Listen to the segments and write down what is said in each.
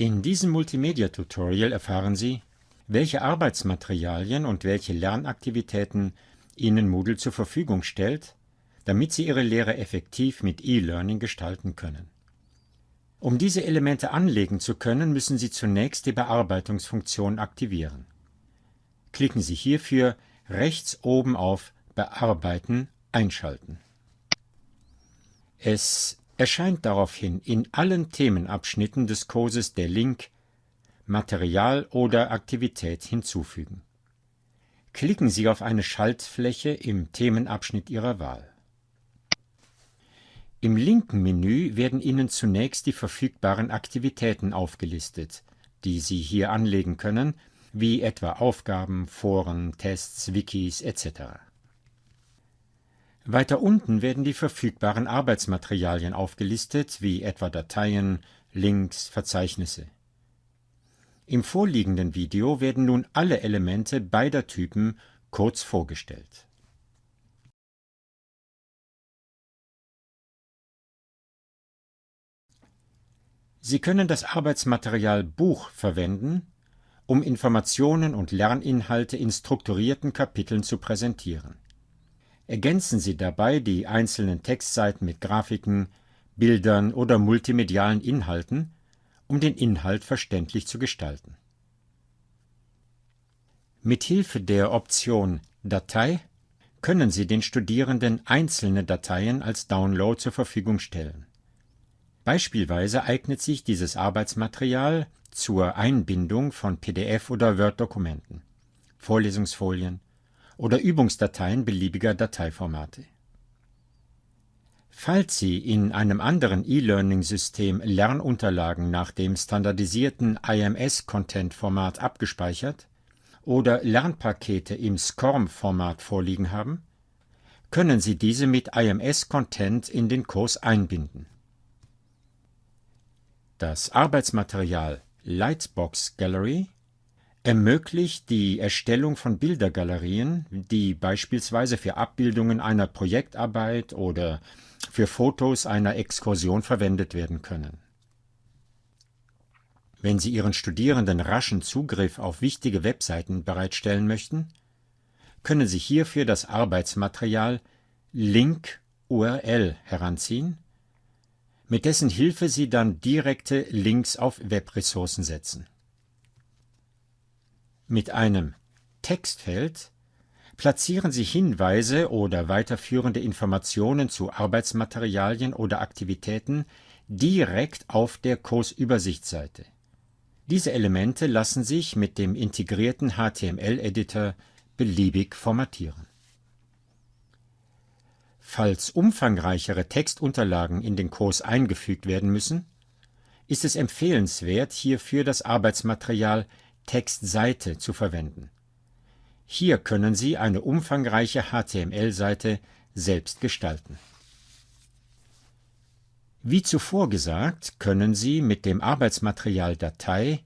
In diesem Multimedia-Tutorial erfahren Sie, welche Arbeitsmaterialien und welche Lernaktivitäten Ihnen Moodle zur Verfügung stellt, damit Sie Ihre Lehre effektiv mit E-Learning gestalten können. Um diese Elemente anlegen zu können, müssen Sie zunächst die Bearbeitungsfunktion aktivieren. Klicken Sie hierfür rechts oben auf Bearbeiten einschalten. Es erscheint daraufhin in allen Themenabschnitten des Kurses der Link Material oder Aktivität hinzufügen. Klicken Sie auf eine Schaltfläche im Themenabschnitt Ihrer Wahl. Im linken Menü werden Ihnen zunächst die verfügbaren Aktivitäten aufgelistet, die Sie hier anlegen können, wie etwa Aufgaben, Foren, Tests, Wikis etc. Weiter unten werden die verfügbaren Arbeitsmaterialien aufgelistet, wie etwa Dateien, Links, Verzeichnisse. Im vorliegenden Video werden nun alle Elemente beider Typen kurz vorgestellt. Sie können das Arbeitsmaterial Buch verwenden, um Informationen und Lerninhalte in strukturierten Kapiteln zu präsentieren. Ergänzen Sie dabei die einzelnen Textseiten mit Grafiken, Bildern oder multimedialen Inhalten, um den Inhalt verständlich zu gestalten. Mit Hilfe der Option Datei können Sie den Studierenden einzelne Dateien als Download zur Verfügung stellen. Beispielsweise eignet sich dieses Arbeitsmaterial zur Einbindung von PDF- oder Word-Dokumenten, Vorlesungsfolien, oder Übungsdateien beliebiger Dateiformate. Falls Sie in einem anderen E-Learning-System Lernunterlagen nach dem standardisierten IMS-Content-Format abgespeichert oder Lernpakete im SCORM-Format vorliegen haben, können Sie diese mit IMS-Content in den Kurs einbinden. Das Arbeitsmaterial Lightbox Gallery ermöglicht die Erstellung von Bildergalerien, die beispielsweise für Abbildungen einer Projektarbeit oder für Fotos einer Exkursion verwendet werden können. Wenn Sie Ihren Studierenden raschen Zugriff auf wichtige Webseiten bereitstellen möchten, können Sie hierfür das Arbeitsmaterial Link URL heranziehen, mit dessen Hilfe Sie dann direkte Links auf Webressourcen setzen mit einem Textfeld platzieren Sie Hinweise oder weiterführende Informationen zu Arbeitsmaterialien oder Aktivitäten direkt auf der Kursübersichtsseite. Diese Elemente lassen sich mit dem integrierten HTML-Editor beliebig formatieren. Falls umfangreichere Textunterlagen in den Kurs eingefügt werden müssen, ist es empfehlenswert, hierfür das Arbeitsmaterial Textseite zu verwenden. Hier können Sie eine umfangreiche HTML-Seite selbst gestalten. Wie zuvor gesagt, können Sie mit dem Arbeitsmaterial Datei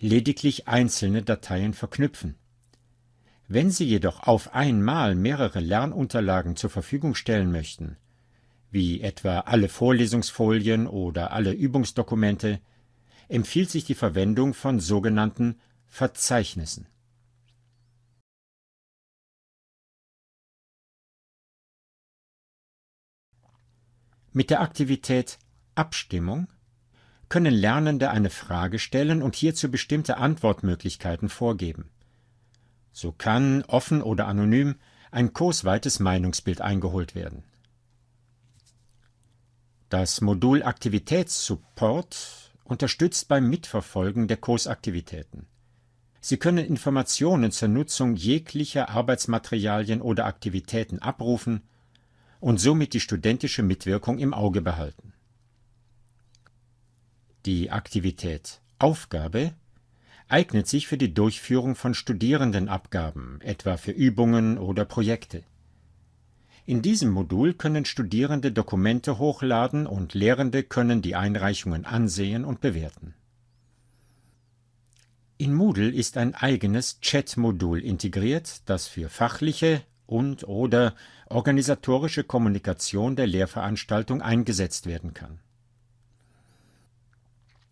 lediglich einzelne Dateien verknüpfen. Wenn Sie jedoch auf einmal mehrere Lernunterlagen zur Verfügung stellen möchten, wie etwa alle Vorlesungsfolien oder alle Übungsdokumente, empfiehlt sich die Verwendung von sogenannten Verzeichnissen Mit der Aktivität Abstimmung können Lernende eine Frage stellen und hierzu bestimmte Antwortmöglichkeiten vorgeben. So kann, offen oder anonym, ein kursweites Meinungsbild eingeholt werden. Das Modul Aktivitätssupport unterstützt beim Mitverfolgen der Kursaktivitäten. Sie können Informationen zur Nutzung jeglicher Arbeitsmaterialien oder Aktivitäten abrufen und somit die studentische Mitwirkung im Auge behalten. Die Aktivität Aufgabe eignet sich für die Durchführung von Studierendenabgaben, etwa für Übungen oder Projekte. In diesem Modul können Studierende Dokumente hochladen und Lehrende können die Einreichungen ansehen und bewerten in Moodle ist ein eigenes Chat-Modul integriert, das für fachliche und/oder organisatorische Kommunikation der Lehrveranstaltung eingesetzt werden kann.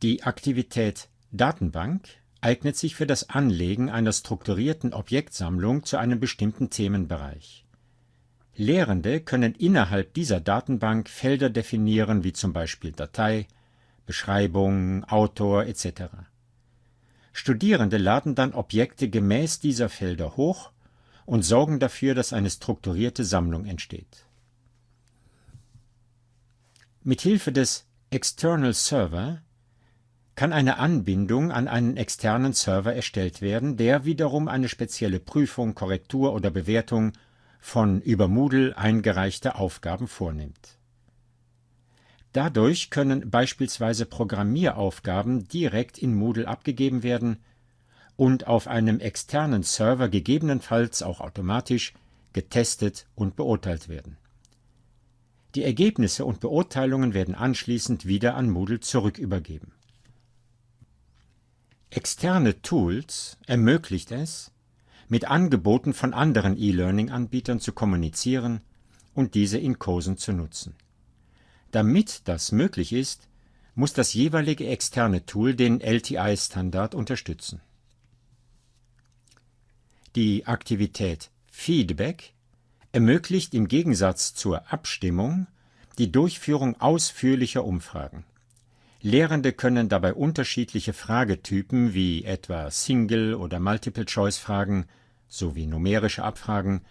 Die Aktivität Datenbank eignet sich für das Anlegen einer strukturierten Objektsammlung zu einem bestimmten Themenbereich. Lehrende können innerhalb dieser Datenbank Felder definieren wie zum Beispiel Datei, Beschreibung, Autor etc. Studierende laden dann Objekte gemäß dieser Felder hoch und sorgen dafür, dass eine strukturierte Sammlung entsteht. Mithilfe des External Server kann eine Anbindung an einen externen Server erstellt werden, der wiederum eine spezielle Prüfung, Korrektur oder Bewertung von über Moodle eingereichte Aufgaben vornimmt. Dadurch können beispielsweise Programmieraufgaben direkt in Moodle abgegeben werden und auf einem externen Server gegebenenfalls auch automatisch getestet und beurteilt werden. Die Ergebnisse und Beurteilungen werden anschließend wieder an Moodle zurückübergeben. Externe Tools ermöglicht es, mit Angeboten von anderen E-Learning-Anbietern zu kommunizieren und diese in Kursen zu nutzen. Damit das möglich ist, muss das jeweilige externe Tool den LTI-Standard unterstützen. Die Aktivität Feedback ermöglicht im Gegensatz zur Abstimmung die Durchführung ausführlicher Umfragen. Lehrende können dabei unterschiedliche Fragetypen wie etwa Single- oder Multiple-Choice-Fragen sowie numerische Abfragen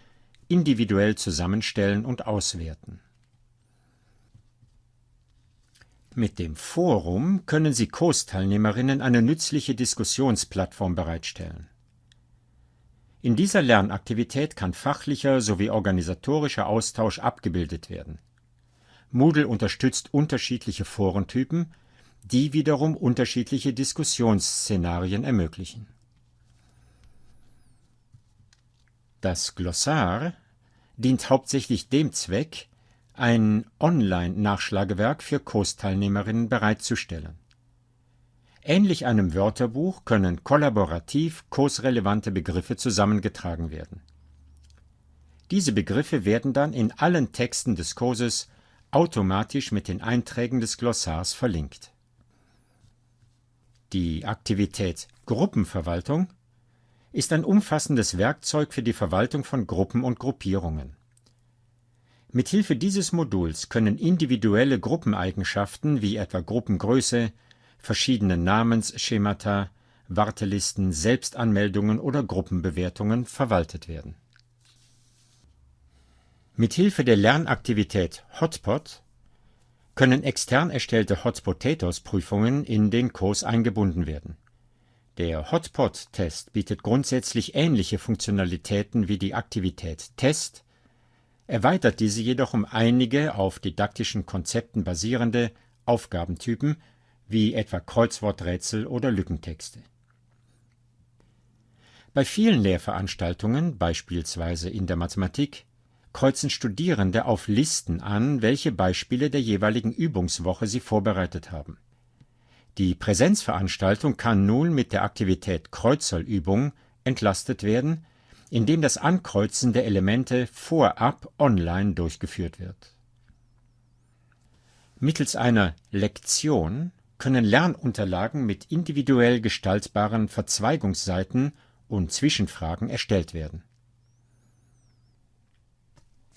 individuell zusammenstellen und auswerten. Mit dem Forum können Sie Kursteilnehmerinnen eine nützliche Diskussionsplattform bereitstellen. In dieser Lernaktivität kann fachlicher sowie organisatorischer Austausch abgebildet werden. Moodle unterstützt unterschiedliche Forentypen die wiederum unterschiedliche Diskussionsszenarien ermöglichen. Das Glossar dient hauptsächlich dem Zweck, ein Online-Nachschlagewerk für Kursteilnehmerinnen bereitzustellen. Ähnlich einem Wörterbuch können kollaborativ kursrelevante Begriffe zusammengetragen werden. Diese Begriffe werden dann in allen Texten des Kurses automatisch mit den Einträgen des Glossars verlinkt die Aktivität Gruppenverwaltung ist ein umfassendes Werkzeug für die Verwaltung von Gruppen und Gruppierungen. Mithilfe dieses Moduls können individuelle Gruppeneigenschaften wie etwa Gruppengröße, verschiedene Namensschemata, Wartelisten, Selbstanmeldungen oder Gruppenbewertungen verwaltet werden. Mithilfe der Lernaktivität Hotpot können extern erstellte Hot Potatoes Prüfungen in den Kurs eingebunden werden. Der Hotpot-Test bietet grundsätzlich ähnliche Funktionalitäten wie die Aktivität Test, erweitert diese jedoch um einige auf didaktischen Konzepten basierende Aufgabentypen wie etwa Kreuzworträtsel oder Lückentexte. Bei vielen Lehrveranstaltungen, beispielsweise in der Mathematik, kreuzen Studierende auf Listen an, welche Beispiele der jeweiligen Übungswoche sie vorbereitet haben. Die Präsenzveranstaltung kann nun mit der Aktivität Kreuzerlübung entlastet werden, indem das Ankreuzen der Elemente vorab online durchgeführt wird. Mittels einer Lektion können Lernunterlagen mit individuell gestaltbaren Verzweigungsseiten und Zwischenfragen erstellt werden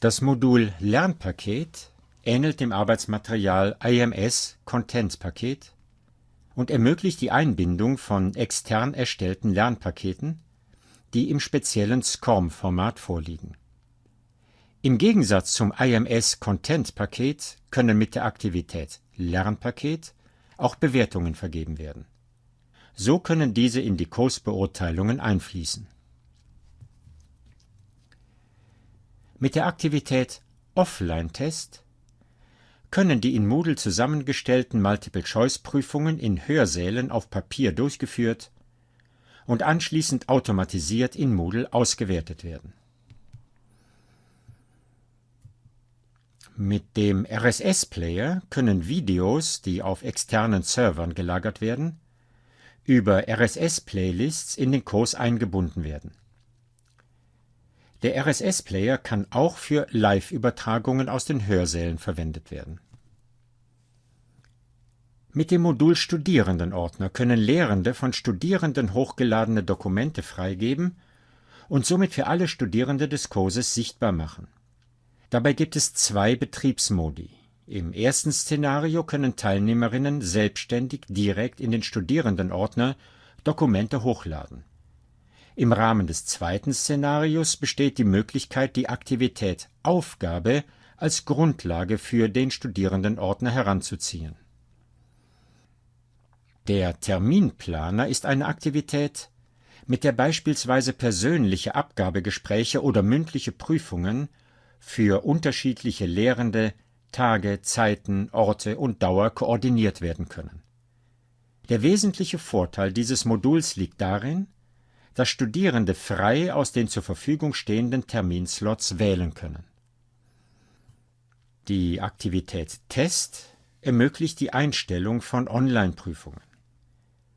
das Modul Lernpaket ähnelt dem Arbeitsmaterial IMS Content Paket und ermöglicht die Einbindung von extern erstellten Lernpaketen, die im speziellen SCORM-Format vorliegen. Im Gegensatz zum IMS Content Paket können mit der Aktivität Lernpaket auch Bewertungen vergeben werden. So können diese in die Kursbeurteilungen einfließen Mit der Aktivität Offline-Test können die in Moodle zusammengestellten Multiple-Choice-Prüfungen in Hörsälen auf Papier durchgeführt und anschließend automatisiert in Moodle ausgewertet werden. Mit dem RSS-Player können Videos, die auf externen Servern gelagert werden, über RSS-Playlists in den Kurs eingebunden werden der RSS-Player kann auch für Live-Übertragungen aus den Hörsälen verwendet werden. Mit dem Modul Studierendenordner können Lehrende von Studierenden hochgeladene Dokumente freigeben und somit für alle Studierende des Kurses sichtbar machen. Dabei gibt es zwei Betriebsmodi. Im ersten Szenario können Teilnehmerinnen selbstständig direkt in den Studierendenordner Dokumente hochladen. Im Rahmen des zweiten Szenarios besteht die Möglichkeit, die Aktivität Aufgabe als Grundlage für den Studierendenordner heranzuziehen. Der Terminplaner ist eine Aktivität, mit der beispielsweise persönliche Abgabegespräche oder mündliche Prüfungen für unterschiedliche Lehrende Tage, Zeiten, Orte und Dauer koordiniert werden können. Der wesentliche Vorteil dieses Moduls liegt darin, dass Studierende frei aus den zur Verfügung stehenden Terminslots wählen können. Die Aktivität Test ermöglicht die Einstellung von Online-Prüfungen.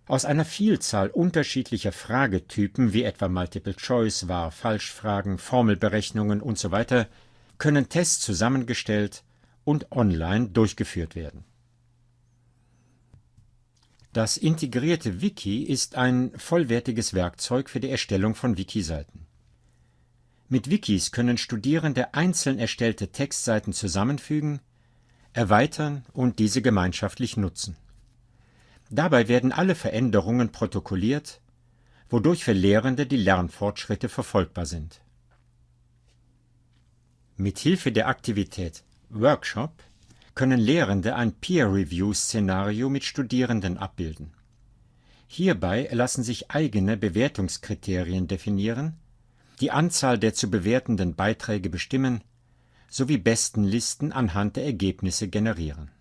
Aus einer Vielzahl unterschiedlicher Fragetypen wie etwa Multiple Choice, Wahr, Falschfragen, Formelberechnungen usw. Können Tests zusammengestellt und online durchgeführt werden. Das integrierte Wiki ist ein vollwertiges Werkzeug für die Erstellung von Wiki-Seiten. Mit Wikis können Studierende einzeln erstellte Textseiten zusammenfügen, erweitern und diese gemeinschaftlich nutzen. Dabei werden alle Veränderungen protokolliert, wodurch für Lehrende die Lernfortschritte verfolgbar sind. Mit Hilfe der Aktivität Workshop können Lehrende ein Peer-Review-Szenario mit Studierenden abbilden. Hierbei lassen sich eigene Bewertungskriterien definieren, die Anzahl der zu bewertenden Beiträge bestimmen sowie Bestenlisten anhand der Ergebnisse generieren